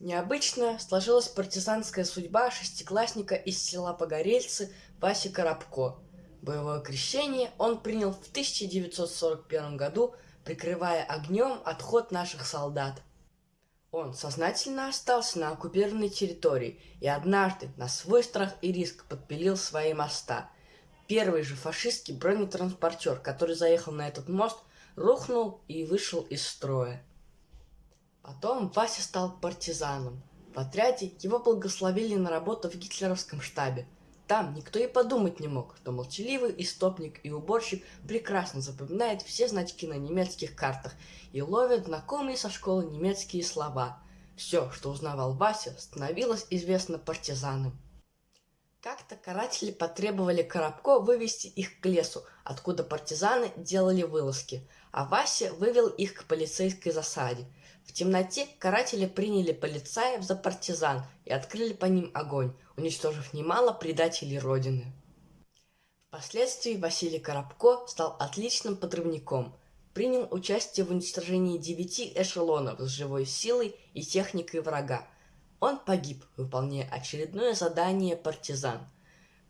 Необычно сложилась партизанская судьба шестиклассника из села Погорельцы Васи Коробко. Боевое крещение он принял в 1941 году, прикрывая огнем отход наших солдат. Он сознательно остался на оккупированной территории и однажды на свой страх и риск подпилил свои моста. Первый же фашистский бронетранспортер, который заехал на этот мост, рухнул и вышел из строя. Потом Вася стал партизаном. В отряде его благословили на работу в гитлеровском штабе. Там никто и подумать не мог, что молчаливый истопник и уборщик прекрасно запоминает все значки на немецких картах и ловит знакомые со школы немецкие слова. Все, что узнавал Вася, становилось известно партизанам. Как-то каратели потребовали Коробко вывести их к лесу, откуда партизаны делали вылазки, а Вася вывел их к полицейской засаде. В темноте каратели приняли полицаев за партизан и открыли по ним огонь, уничтожив немало предателей Родины. Впоследствии Василий Коробко стал отличным подрывником, принял участие в уничтожении девяти эшелонов с живой силой и техникой врага, он погиб, выполняя очередное задание партизан.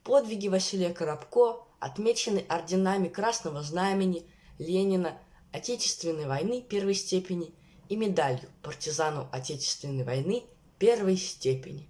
Подвиги Василия Коробко отмечены орденами Красного Знамени, Ленина, Отечественной войны первой степени и медалью партизану Отечественной войны первой степени.